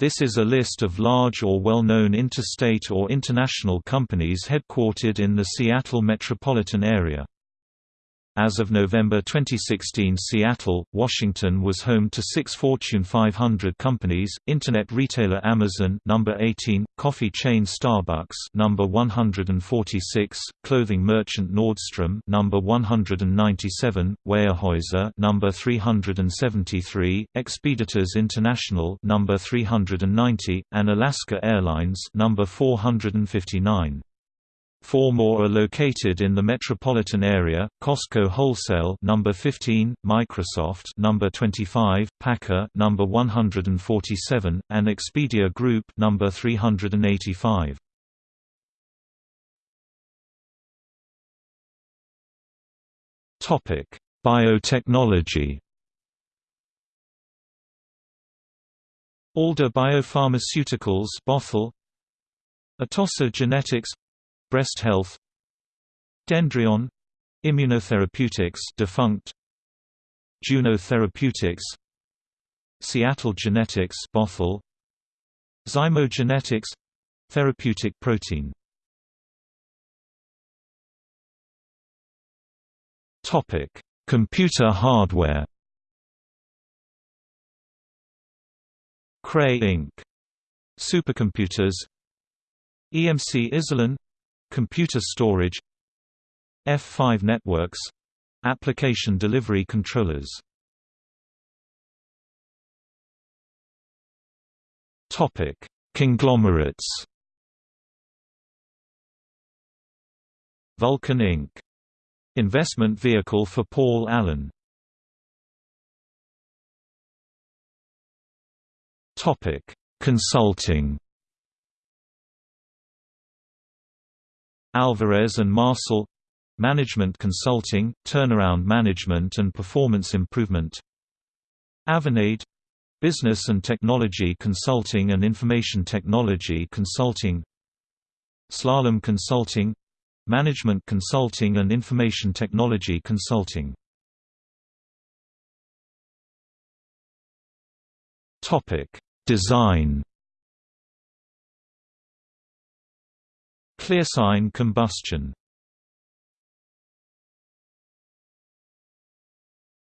This is a list of large or well-known interstate or international companies headquartered in the Seattle metropolitan area. As of November 2016 Seattle, Washington was home to six Fortune 500 companies, Internet retailer Amazon number 18, coffee chain Starbucks number 146, clothing merchant Nordstrom number 197, Weyerhaeuser number 373, Expeditors International number 390, and Alaska Airlines number 459. Four more are located in the metropolitan area: Costco Wholesale number 15, Microsoft number 25, PACCAR number 147, and Expedia Group number 385. Topic: Biotechnology. Alder Biopharmaceuticals Bothell Atossa Genetics Breast Health Dendreon Immunotherapeutics defunct Juno Therapeutics Seattle Genetics Bothell Zymogenetics therapeutic protein. Topic Computer hardware. Cray Inc. Supercomputers. EMC Isilon Computer storage F5 networks Application delivery controllers Topic: Conglomerates. Vulcan Inc. Investment vehicle for Paul Allen. Topic: Consulting. Alvarez and Marsal Management Consulting, Turnaround Management and Performance Improvement. Avanade Business and Technology Consulting and Information Technology Consulting. Slalom Consulting Management Consulting and Information Technology Consulting. Design ClearSign combustion.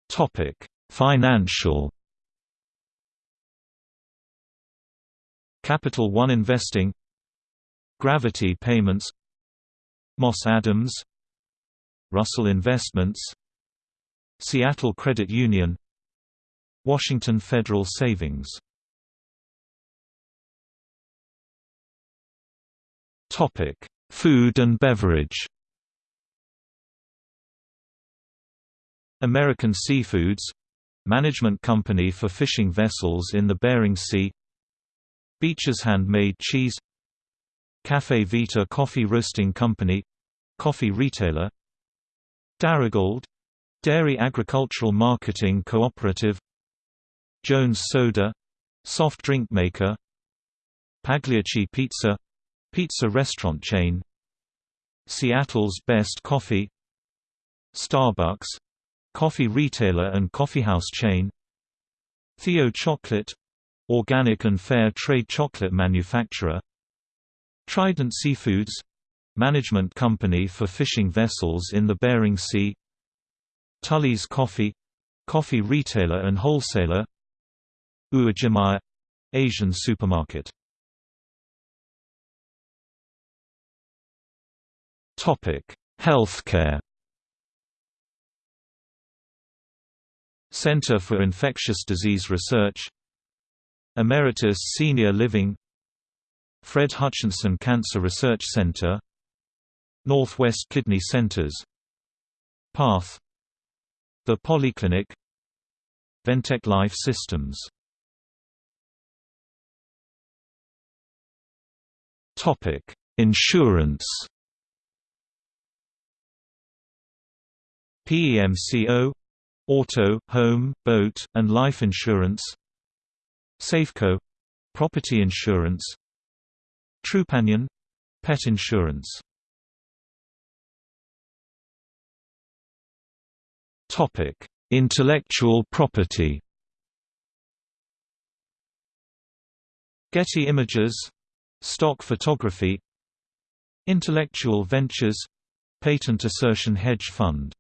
Topic: Financial Capital One Investing Gravity Payments Moss Adams Russell Investments Seattle Credit Union Washington Federal Savings Topic: Food and beverage. American Seafoods management company for fishing vessels in the Bering Sea. Beecher's Handmade Cheese. Caffè Vita Coffee Roasting Company coffee retailer. Darigold dairy agricultural marketing cooperative. Jones Soda soft drink maker. Pagliacci Pizza Pizza restaurant chain Seattle's Best Coffee Starbucks — coffee retailer and coffeehouse chain Theo Chocolate — organic and fair trade chocolate manufacturer Trident Seafoods — management company for fishing vessels in the Bering Sea Tully's Coffee — coffee retailer and wholesaler Uwajimaya — Asian supermarket Topic: Healthcare. Center for Infectious Disease Research. Emeritus Senior Living. Fred Hutchinson Cancer Research Center. Northwest Kidney Centers. PATH. The Polyclinic. Ventec Life Systems. Insurance PEMCO auto, home, boat, and life insurance. Safeco property insurance. Trupanion pet insurance. Topic: Intellectual property. Getty Images Stock Photography. Intellectual Ventures Patent Assertion Hedge Fund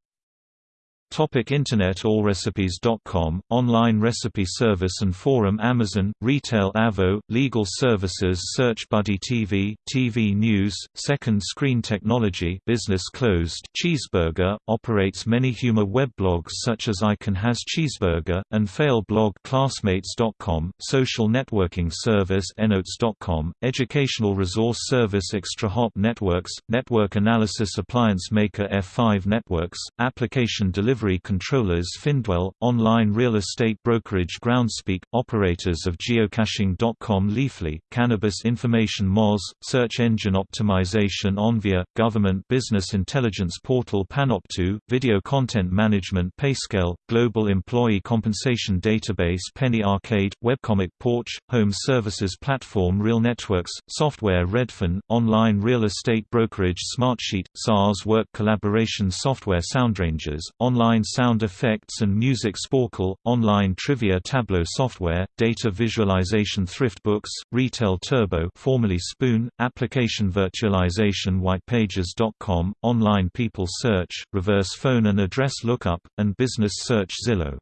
Topic Internet AllRecipes.com, online recipe service and forum Amazon, Retail Avvo, Legal Services Search Buddy TV, TV News, Second Screen Technology Business Closed. Cheezburger, operates many humor weblogs such as I Can Has Cheezburger, and Fail blog Classmates.com, social networking service Enotes.com, educational resource service ExtraHop Networks, network analysis appliance maker F5 Networks, application delivery delivery controllers Findwell, online real estate brokerage Groundspeak, operators of geocaching.com Leafly, cannabis information Moz, search engine optimization Onvia, government business intelligence portal Panopto, video content management Payscale, global employee compensation database Penny Arcade, webcomic Porch, home services platform Real Networks, software Redfin, online real estate brokerage Smartsheet, SaaS work collaboration software SoundRangers, online online sound effects and music Sporcle, online trivia Tableau software, data visualization ThriftBooks, Retail Turbo formerly Spoon, application virtualization whitepages.com, online people search, reverse phone and address lookup, and business search Zillow.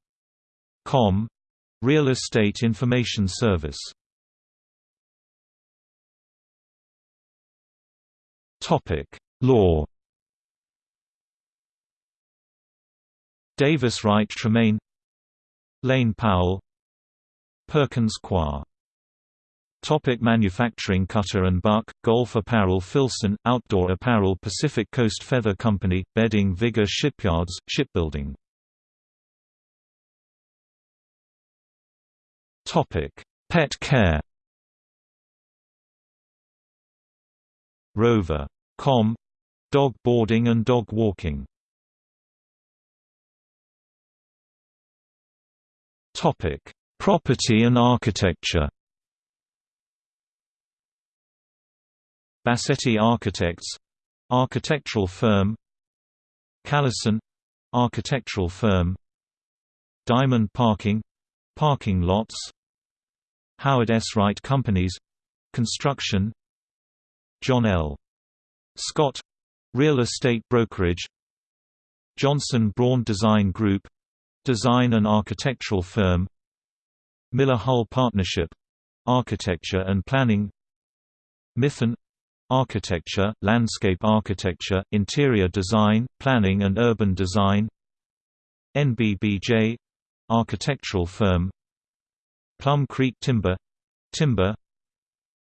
Com. Real Estate Information Service Law Davis Wright Tremaine Lane Powell Perkins Coie Topic manufacturing Cutter and Buck, Golf Apparel Filson, Outdoor Apparel Pacific Coast Feather Company, Bedding Vigor Shipyards, Shipbuilding Topic: Pet care. Rover. Com. Dog boarding and dog walking. Topic: Property and architecture. Bassetti Architects architectural firm Callison architectural firm Diamond Parking parking lots Howard S. Wright Companies construction John L. Scott real estate brokerage Johnson Braund Design Group Design and architectural firm Miller Hull Partnership — Architecture and Planning Mithun — Architecture, Landscape Architecture, Interior Design, Planning and Urban Design NBBJ — Architectural firm Plum Creek Timber — Timber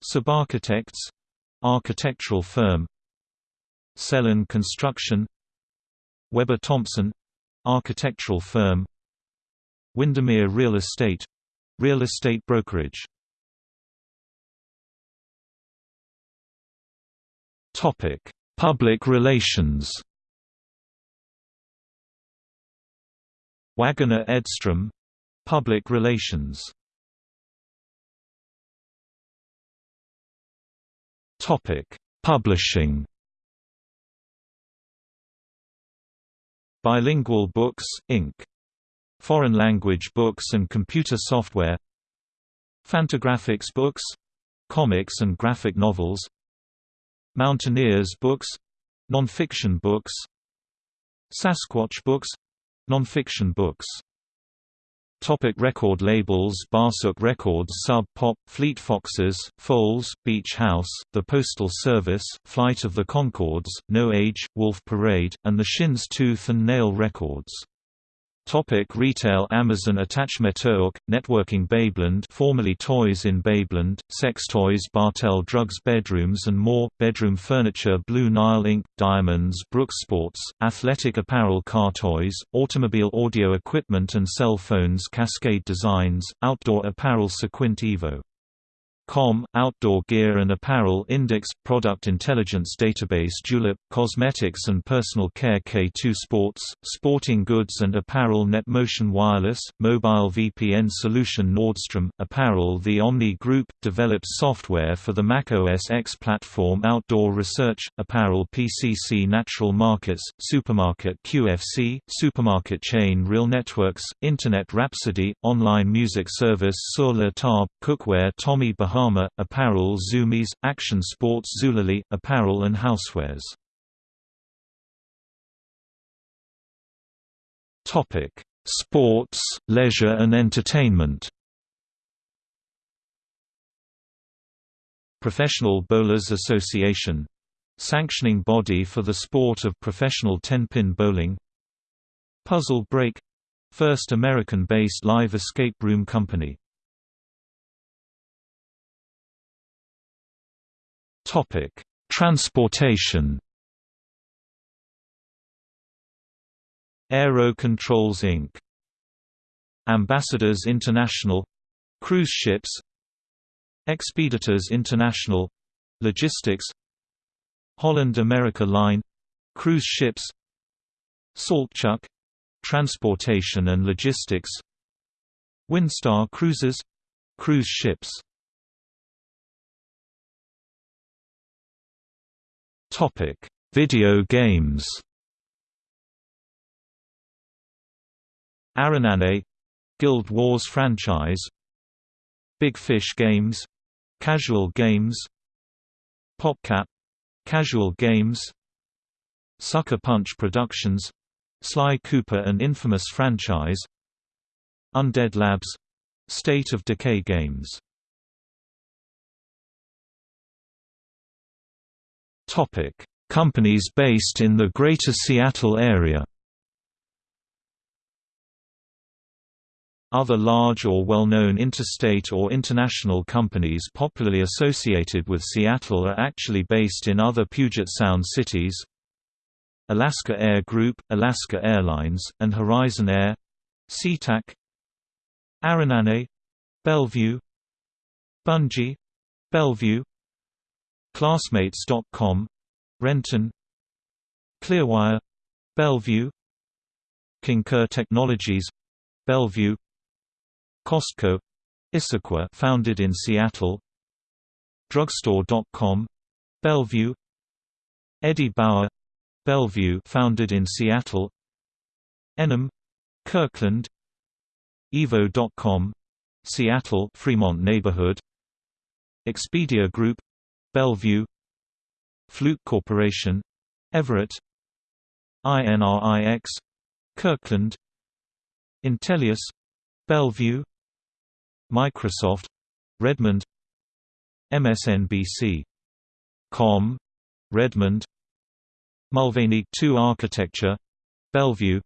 Subarchitects — Architectural firm Sellen Construction Weber Thompson Architectural firm Windermere Real Estate — real estate brokerage. Public relations. Waggener Edstrom — Public relations. Publishing Bilingual Books, Inc. Foreign language books and computer software. Fantagraphics books — comics and graphic novels. Mountaineers books — non-fiction books. Sasquatch books — non-fiction books Topic record labels Barsuk Records Sub Pop, Fleet Foxes, Foals, Beach House, The Postal Service, Flight of the Conchords, No Age, Wolf Parade, and the Shins Tooth and Nail Records Topic retail Amazon Attachmeterk, Networking Babeland formerly Toys in Babeland, Sex Toys Bartell Drugs Bedrooms and more, Bedroom Furniture Blue Nile Inc., Diamonds Brooks Sports, Athletic Apparel Car Toys, Automobile Audio Equipment and Cell Phones Cascade Designs, Outdoor Apparel Cequint Evo Com, Outdoor Gear and Apparel Index, Product Intelligence Database Julep, Cosmetics and Personal Care K2 Sports, Sporting Goods and Apparel NetMotion Wireless, Mobile VPN Solution Nordstrom, Apparel The Omni Group, develops software for the Mac OS X platform Outdoor Research, Apparel PCC Natural Markets, Supermarket QFC, Supermarket Chain Real Networks, Internet Rhapsody, Online Music Service Sur la Table, Cookware Tommy Bahama Yokohama, apparel Zumiez, action sports Zulily, apparel and housewares. Sports, leisure and entertainment. Professional Bowlers Association. Sanctioning body for the sport of professional ten-pin bowling. Puzzle Break. First American-based live escape room company Topic: Transportation. Aero Controls Inc. Ambassadors International cruise ships Expeditors International logistics Holland America Line cruise ships Saltchuk transportation and logistics Windstar Cruises cruise ships Topic: Video games. ArenaNet Guild Wars franchise. Big Fish Games Casual Games. PopCap Casual Games. Sucker Punch Productions Sly Cooper and Infamous franchise. Undead Labs State of Decay Games Topic: Companies based in the Greater Seattle area. Other large or well-known interstate or international companies popularly associated with Seattle are actually based in other Puget Sound cities. Alaska Air Group, Alaska Airlines, and Horizon Air. SeaTac. ArenaNet. Bellevue. Bungie. Bellevue Classmates.com Renton Clearwire Bellevue Concur Technologies Bellevue Costco Issaquah founded in Seattle Drugstore.com Bellevue Eddie Bauer Bellevue founded in Seattle Enom Kirkland Evo.com Seattle Fremont neighborhood Expedia Group Bellevue Fluke Corporation Everett INRIX Kirkland Intelius Bellevue Microsoft Redmond MSNBC Com Redmond Mulvaney 2 Architecture Bellevue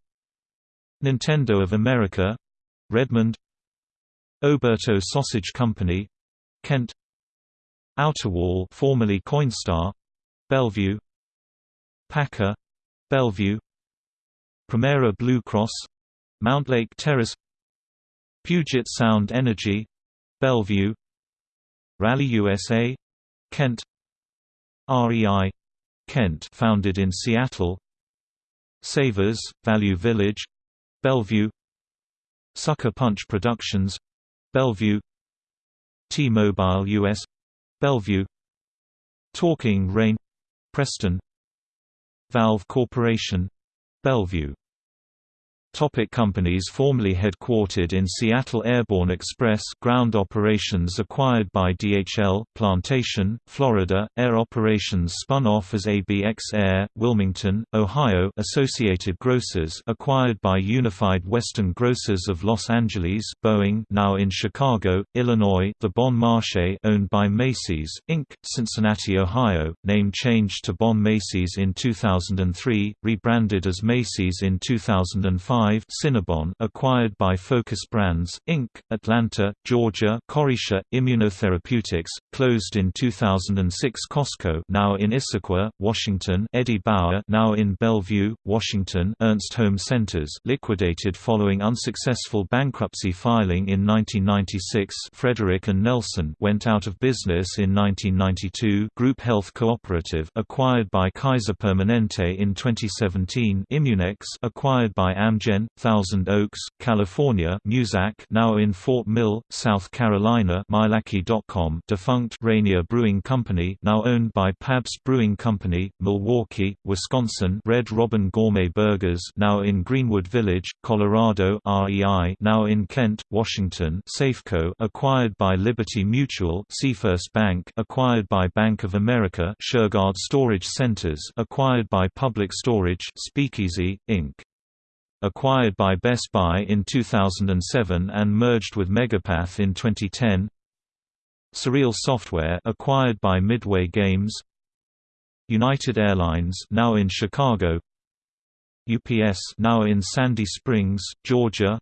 Nintendo of America Redmond Oberto Sausage Company Kent Outerwall formerly Coinstar Bellevue PACCAR Bellevue Premera Blue Cross Mountlake Terrace Puget Sound Energy Bellevue Rally USA Kent REI Kent founded in Seattle Savers Value Village Bellevue Sucker Punch Productions Bellevue T-Mobile US Bellevue. Talking Rain. Preston. Valve Corporation. Bellevue Topic companies formerly headquartered in Seattle Airborne Express ground operations acquired by DHL Plantation, Florida, Air Operations spun off as ABX Air, Wilmington, Ohio Associated Grocers acquired by Unified Western Grocers of Los Angeles Boeing now in Chicago, Illinois The Bon Marché owned by Macy's, Inc., Cincinnati, Ohio, name changed to Bon Macy's in 2003, rebranded as Macy's in 2005 Cinnabon acquired by Focus Brands, Inc., Atlanta, Georgia Corixa, Immunotherapeutics, closed in 2006 Costco now in Issaquah, Washington Eddie Bauer now in Bellevue, Washington Ernst Home Centers liquidated following unsuccessful bankruptcy filing in 1996 Frederick and Nelson went out of business in 1992 Group Health Cooperative acquired by Kaiser Permanente in 2017 Immunex acquired by Amgen Neogen, Thousand Oaks, California Muzak now in Fort Mill, South Carolina Mylaki.com defunct Rainier Brewing Company now owned by Pabst Brewing Company, Milwaukee, Wisconsin Red Robin Gourmet Burgers now in Greenwood Village, Colorado REI now in Kent, Washington Safeco acquired by Liberty Mutual Seafirst Bank acquired by Bank of America Shurgard Storage Centers acquired by Public Storage Speakeasy, Inc. Acquired by Best Buy in 2007 and merged with Megapath in 2010 Surreal Software acquired by Midway Games. United Airlines now in Chicago. UPS now in Sandy Springs, Georgia.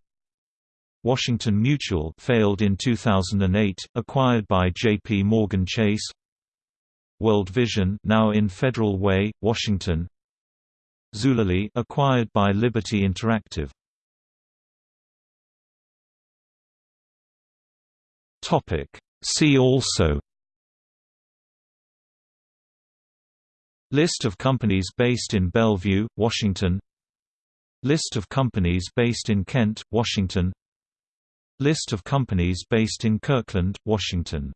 Washington Mutual failed in 2008 acquired by JP Morgan Chase. World Vision now in Federal Way, Washington Zulily acquired by Liberty Interactive. Topic. See also. List of companies based in Bellevue, Washington. List of companies based in Kent, Washington. List of companies based in Kirkland, Washington